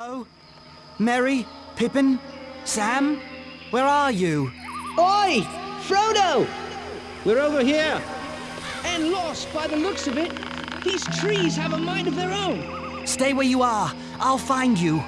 Oh, Merry, Pippin, Sam, where are you? Oi! Frodo! We're over here. And lost by the looks of it. These trees have a mind of their own. Stay where you are. I'll find you.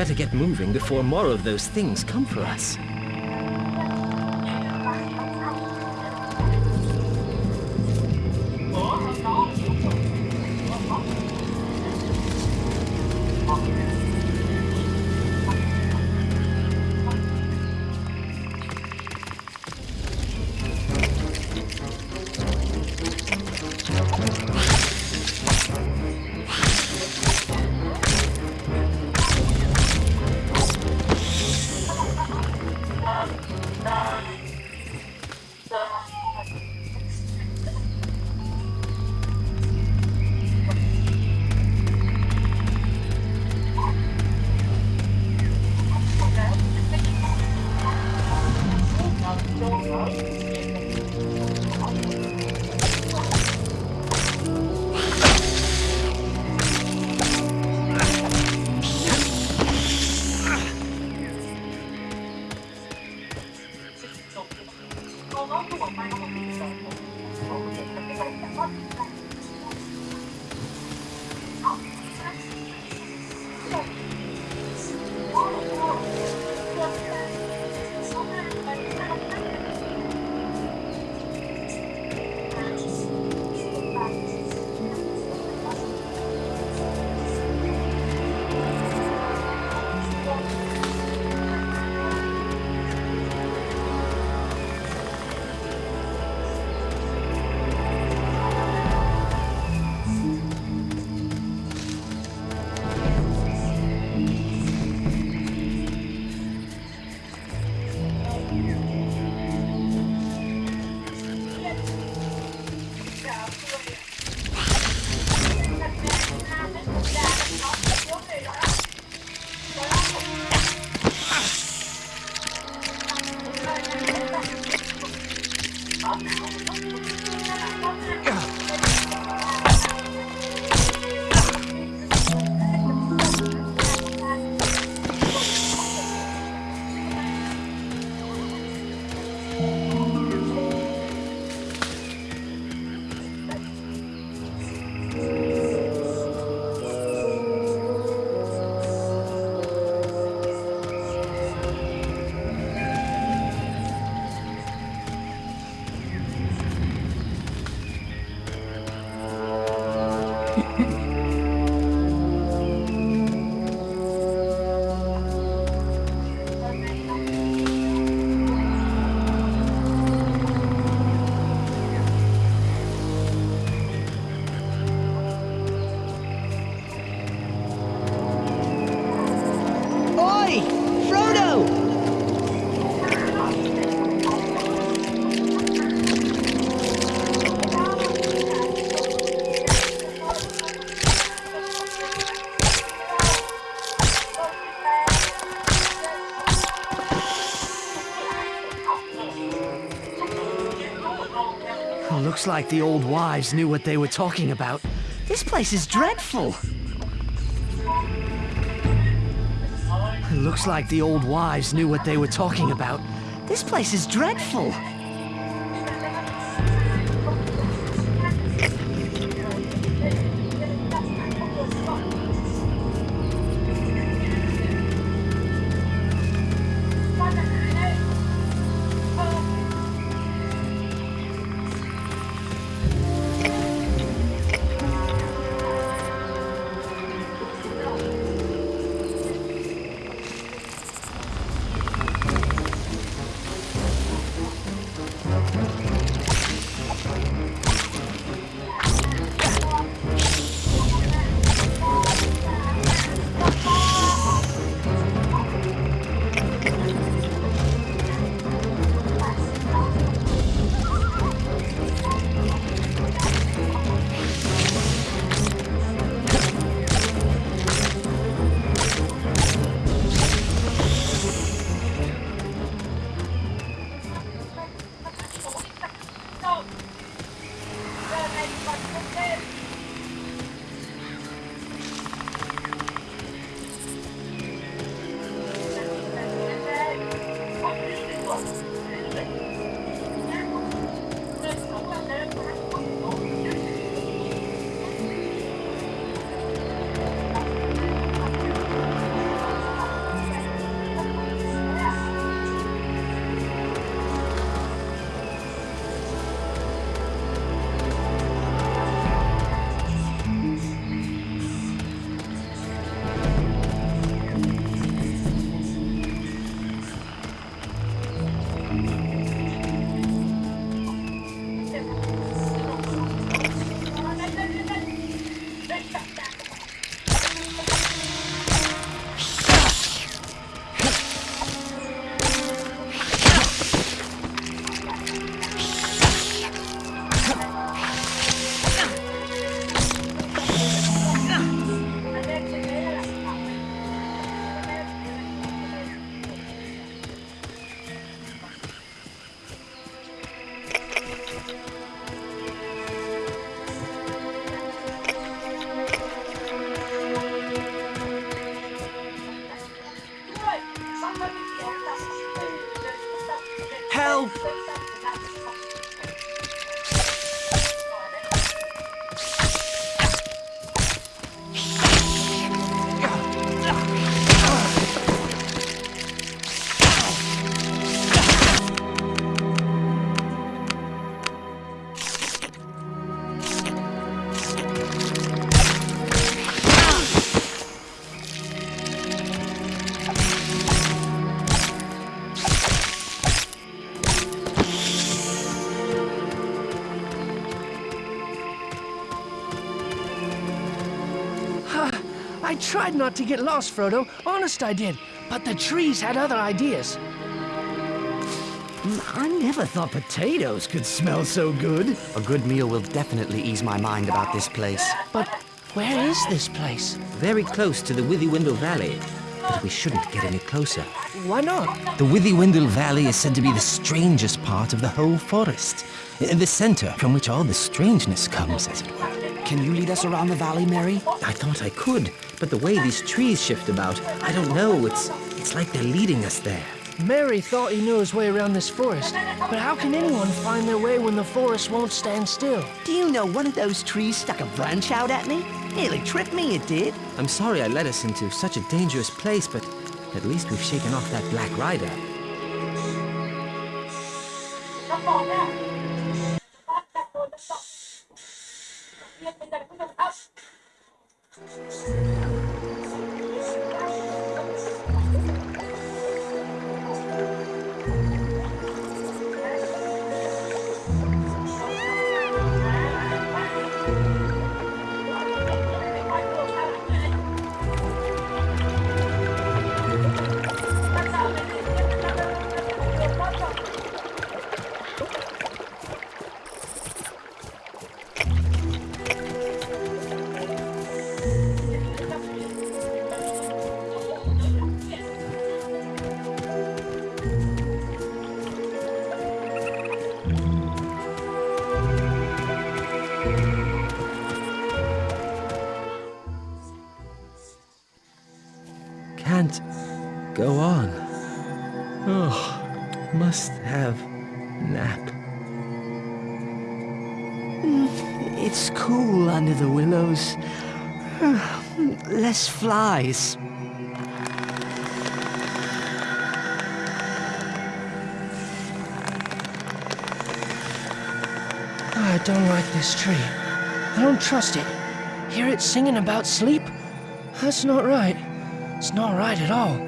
Better get moving before more of those things come for us. Looks like the old wives knew what they were talking about. This place is dreadful. Looks like the old wives knew what they were talking about. This place is dreadful. Tried not to get lost, Frodo. Honest, I did. But the trees had other ideas. Mm, I never thought potatoes could smell so good. A good meal will definitely ease my mind about this place. But where is this place? Very close to the Withywindle Valley. But we shouldn't get any closer. Why not? The Withywindle Valley is said to be the strangest part of the whole forest. In the center from which all the strangeness comes, as it were. Can you lead us around the valley, Merry? I thought I could, but the way these trees shift about, I don't know. It's, it's like they're leading us there. Merry thought he knew his way around this forest, but how can anyone find their way when the forest won't stand still? Do you know one of those trees stuck a branch out at me? Nearly tripped me, it did. I'm sorry I led us into such a dangerous place, but at least we've shaken off that black rider. Ah. Less flies. Oh, I don't like this tree. I don't trust it. Hear it singing about sleep? That's not right. It's not right at all.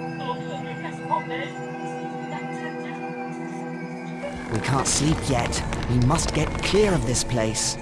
We can't sleep yet. We must get clear of this place.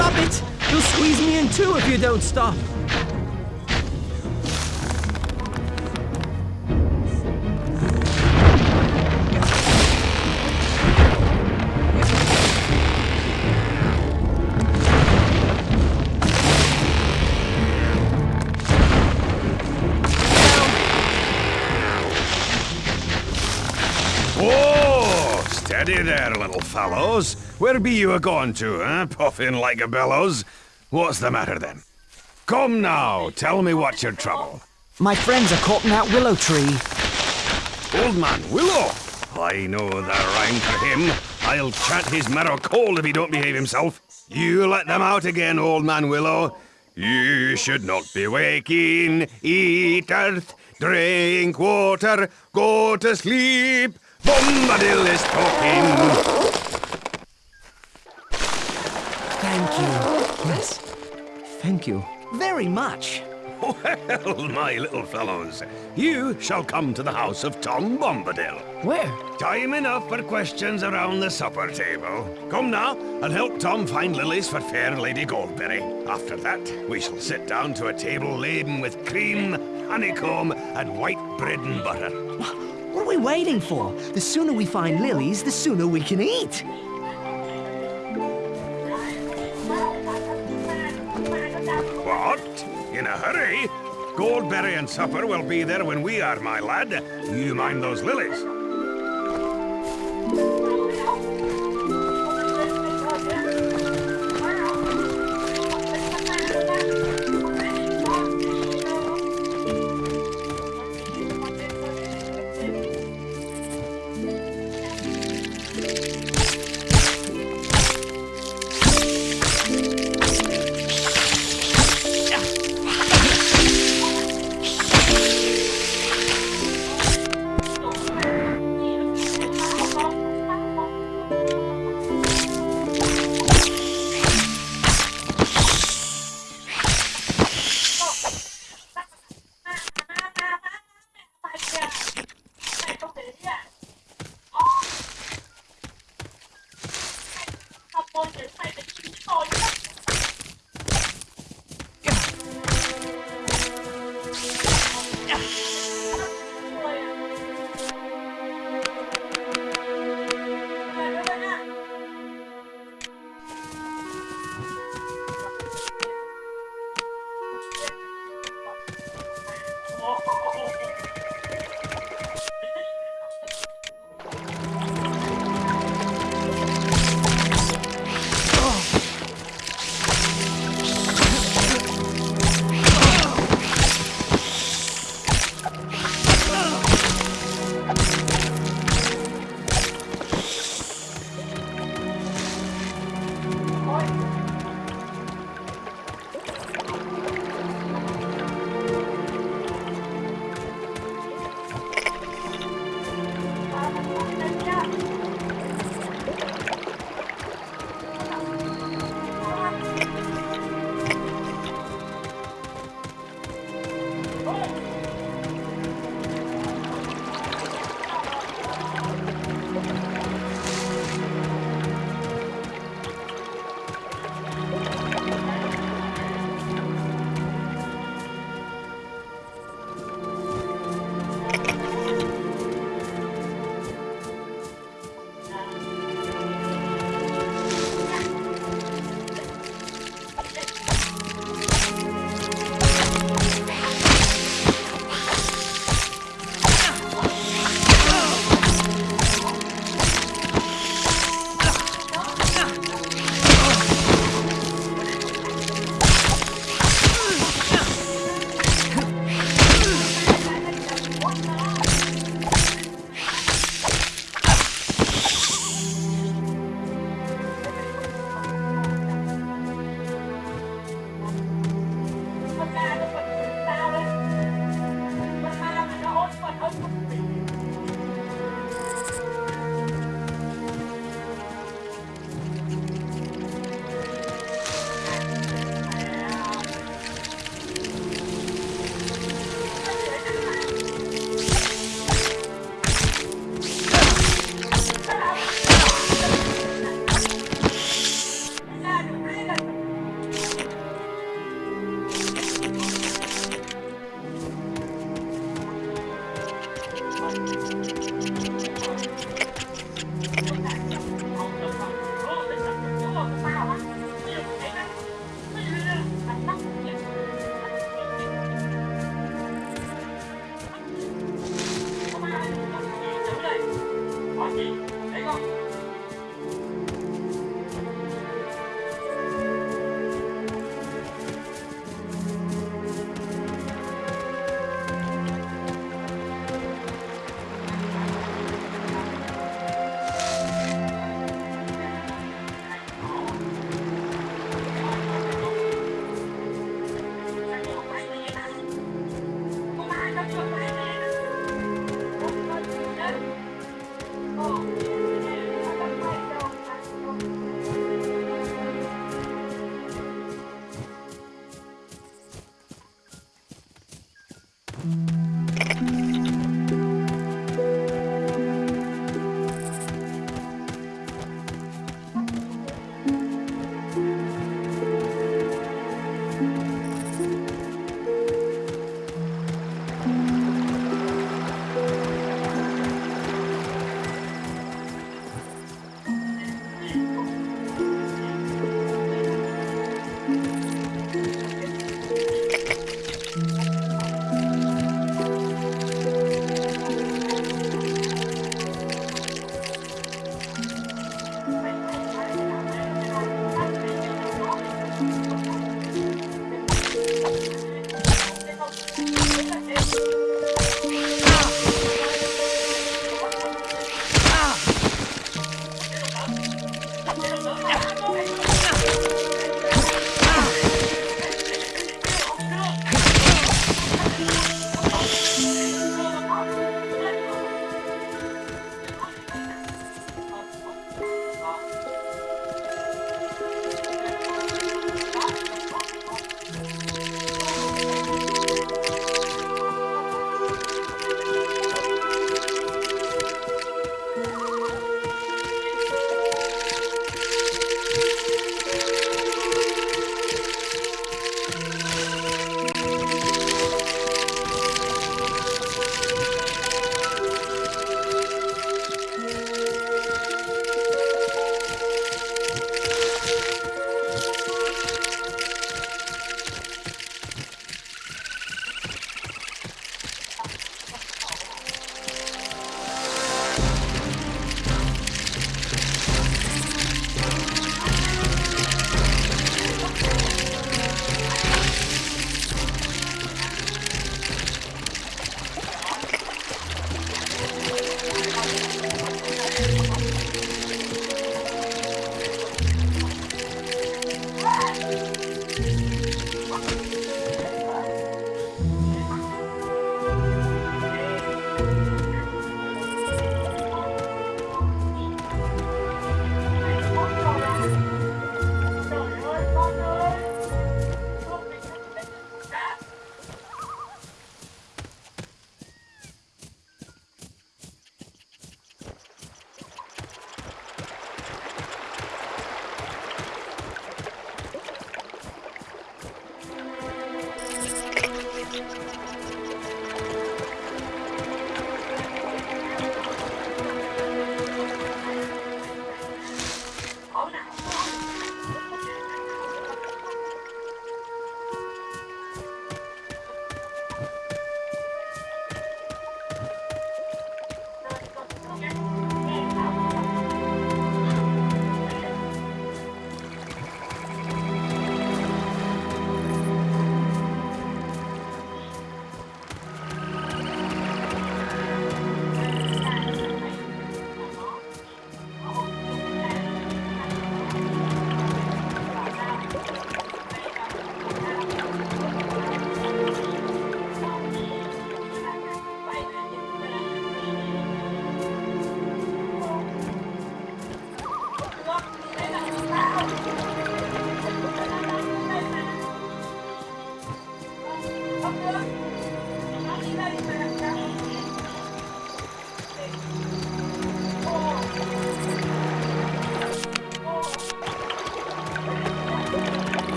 Stop! It! You'll squeeze me in too if you don't stop. Steady there, little fellows. Where be you a going to, eh? Puffing like a bellows. What's the matter then? Come now, tell me what's your trouble. My friends are caught in that willow tree. Old man Willow. I know the rhyme for him. I'll chant his marrow cold if he don't behave himself. You let them out again, old man Willow. You should not be waking. Eat earth, drink water, go to sleep. Bombadil is talking. Thank you. Yes. Thank you. Very much. Well, my little fellows, you shall come to the house of Tom Bombadil. Where? Time enough for questions around the supper table. Come now, and help Tom find lilies for fair Lady Goldberry. After that, we shall sit down to a table laden with cream, honeycomb, and white bread and butter. What are we waiting for? The sooner we find lilies, the sooner we can eat. A hurry? Goldberry and supper will be there when we are, my lad. You mind those lilies. Okay.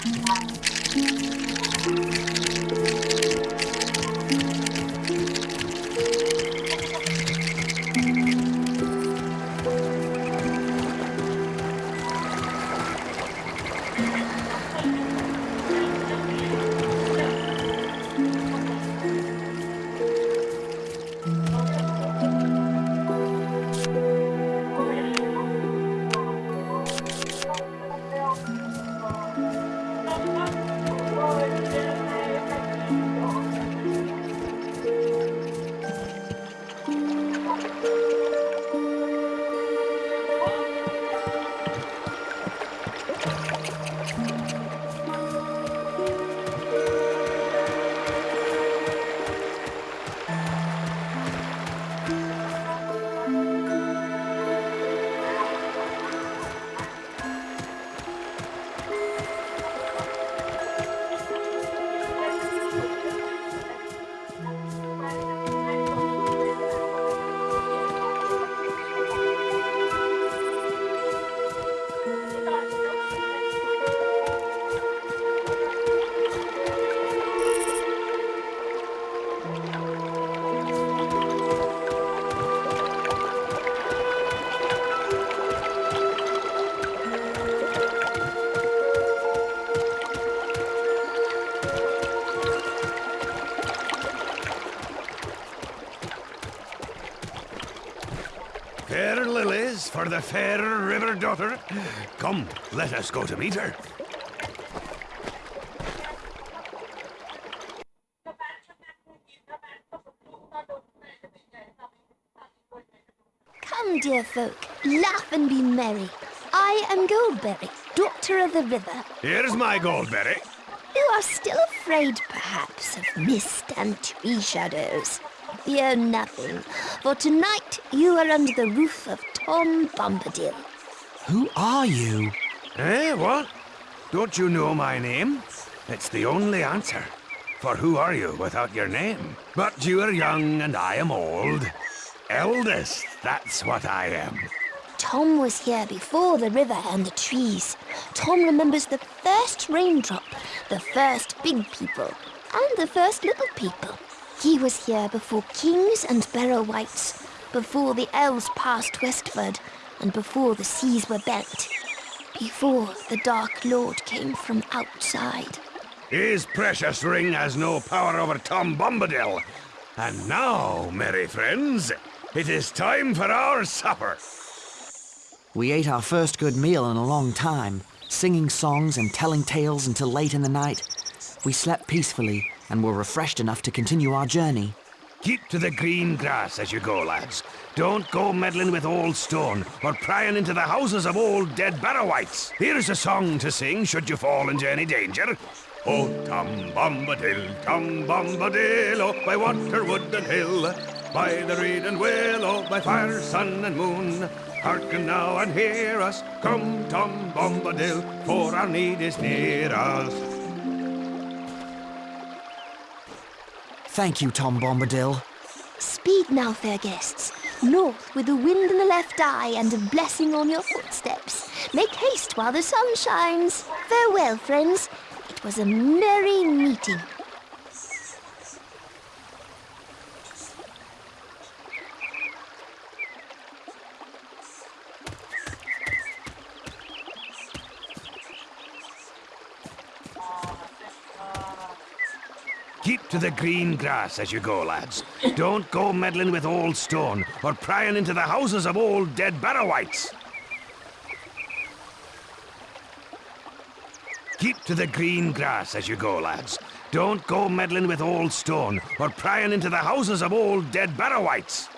Fair fair river daughter. Come, let us go to meet her. Come, dear folk, laugh and be merry. I am Goldberry, Daughter of the River. Here's my goldberry. You are still afraid, perhaps, of mist and tree shadows. Fear nothing, for tonight you are under the roof of Tom Bombadil. Who are you? Eh, what? Don't you know my name? It's the only answer. For who are you without your name? But you are young and I am old. Eldest, that's what I am. Tom was here before the river and the trees. Tom remembers the first raindrop, the first big people, and the first little people. He was here before kings and barrow-wights, before the elves passed westward, and before the seas were bent, before the Dark Lord came from outside. His precious ring has no power over Tom Bombadil. And now, merry friends, it is time for our supper. We ate our first good meal in a long time, singing songs and telling tales until late in the night. We slept peacefully and were refreshed enough to continue our journey. Keep to the green grass as you go, lads. Don't go meddling with old stone or prying into the houses of old dead Barrow-wights. Here's a song to sing should you fall into any danger. Oh, Tom Bombadil, Tom Bombadil, oh, by water, wood, and hill, by the reed and willow, oh, by fire, sun, and moon. Hearken now and hear us, come, Tom Bombadil, for our need is near us. Thank you, Tom Bombadil. Speed now, fair guests. North with the wind in the left eye and a blessing on your footsteps. Make haste while the sun shines. Farewell, friends. It was a merry meeting. Keep to the green grass as you go, lads. Don't go meddling with old stone or prying into the houses of old dead Barrow-wights. Keep to the green grass as you go, lads. Don't go meddling with old stone or prying into the houses of old dead Barrow-wights.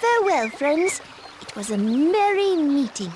Farewell, friends. It was a merry meeting.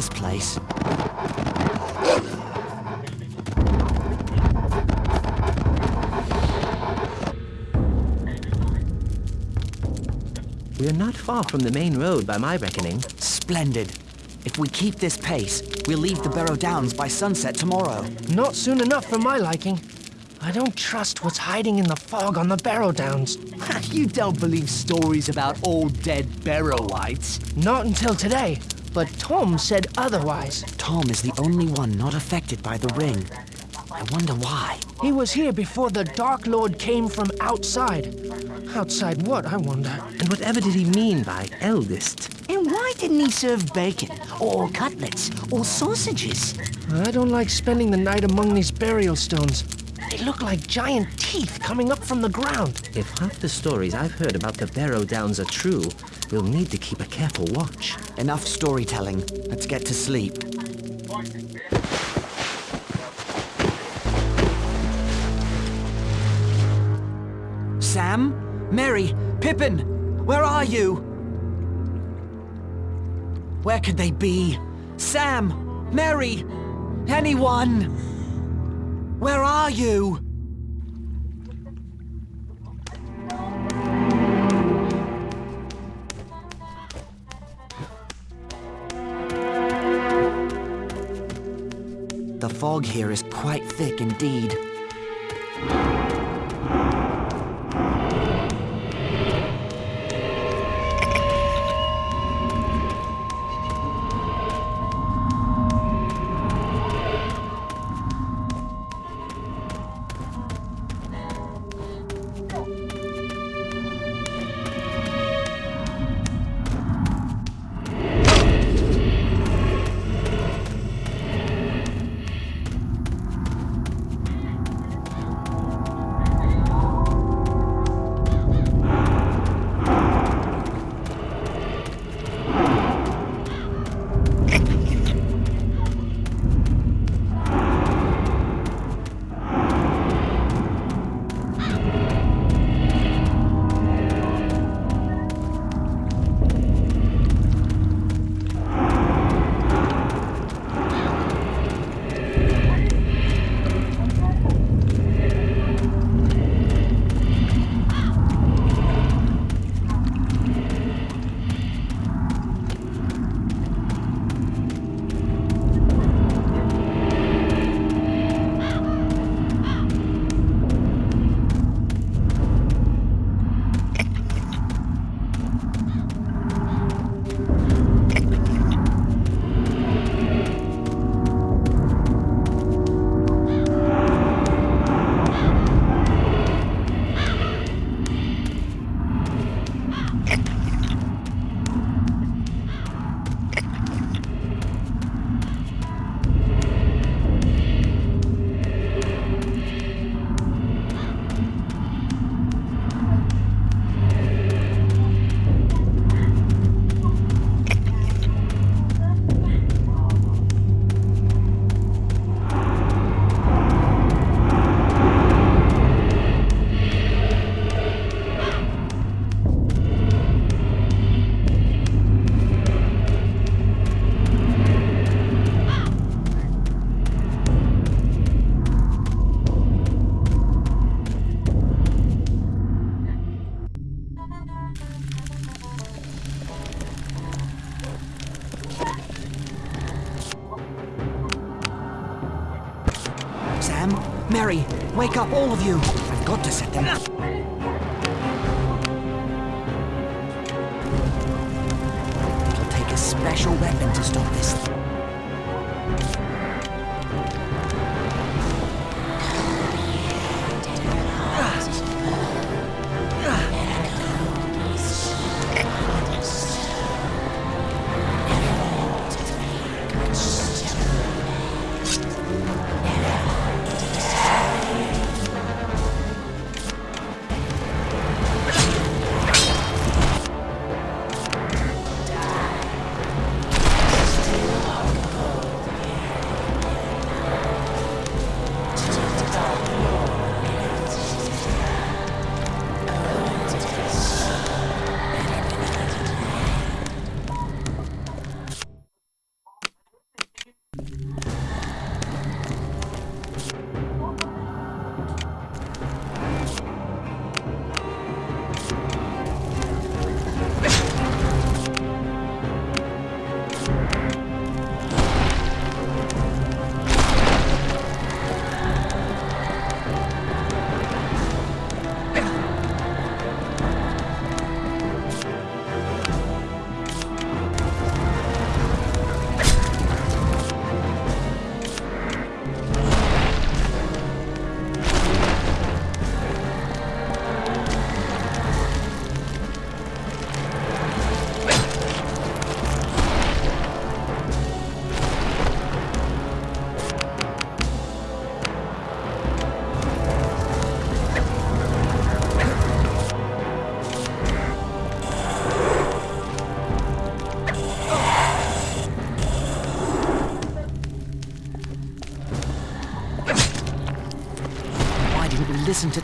This place. We are not far from the main road by my reckoning. Splendid. If we keep this pace, we'll leave the Barrow Downs by sunset tomorrow. Not soon enough for my liking. I don't trust what's hiding in the fog on the Barrow Downs. you don't believe stories about old dead Barrow-wights. Not until today, but Tom said otherwise. Tom is the only one not affected by the ring. I wonder why. He was here before the Dark Lord came from outside. Outside what, I wonder? And whatever did he mean by eldest? And why didn't he serve bacon, or cutlets, or sausages? I don't like spending the night among these burial stones. They look like giant teeth coming up from the ground. If half the stories I've heard about the Barrow Downs are true, we'll need to keep a careful watch. Enough storytelling. Let's get to sleep. Sam? Merry? Pippin? Where are you? Where could they be? Sam? Merry? Anyone? Where are you? The fog here is quite thick indeed. Wake up, all of you!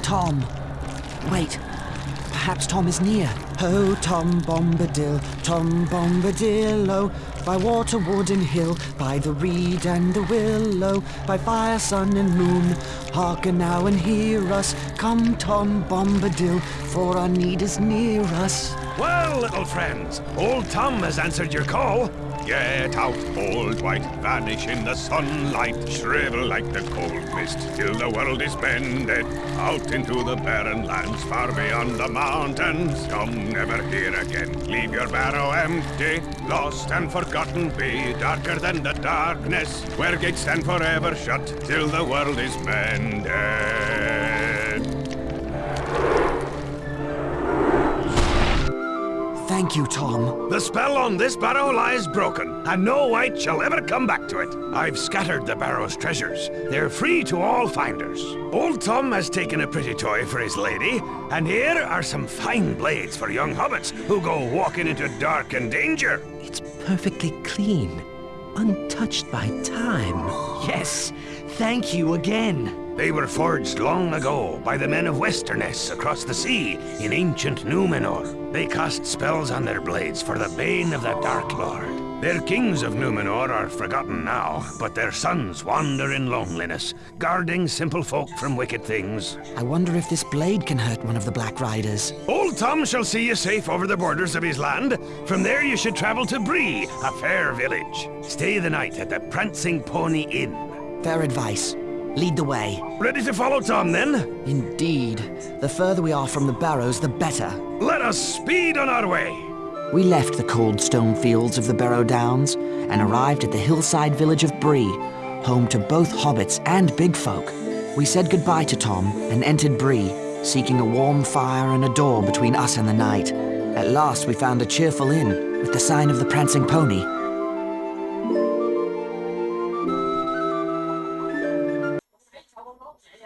Tom? Wait, perhaps Tom is near. Oh, Tom Bombadil, Tom Bombadil, oh, by water, wood, and hill, by the reed and the willow, by fire, sun, and moon. Hearken now and hear us. Come, Tom Bombadil, for our need is near us. Well, little friends, old Tom has answered your call. Get out, old Wight, vanish in the sunlight, shrivel like the cold mist till the world is bended. Out into the barren lands far beyond the mountains. Come never here again, leave your barrow empty. Lost and forgotten be, darker than the darkness, where gates stand forever shut till the world is mended. Thank you, Tom. The spell on this barrow lies broken, and no wight shall ever come back to it. I've scattered the barrow's treasures. They're free to all finders. Old Tom has taken a pretty toy for his lady, and here are some fine blades for young hobbits who go walking into dark and danger. It's perfectly clean, untouched by time. Yes, thank you again. They were forged long ago by the men of Westernesse across the sea in ancient Numenor. They cast spells on their blades for the bane of the Dark Lord. Their kings of Numenor are forgotten now, but their sons wander in loneliness, guarding simple folk from wicked things. I wonder if this blade can hurt one of the Black Riders. Old Tom shall see you safe over the borders of his land. From there you should travel to Bree, a fair village. Stay the night at the Prancing Pony Inn. Fair advice. Lead the way. Ready to follow Tom, then? Indeed. The further we are from the barrows, the better. Let us speed on our way. We left the cold stone fields of the Barrow Downs and arrived at the hillside village of Bree, home to both hobbits and big folk. We said goodbye to Tom and entered Bree, seeking a warm fire and a door between us and the night. At last we found a cheerful inn with the sign of the Prancing Pony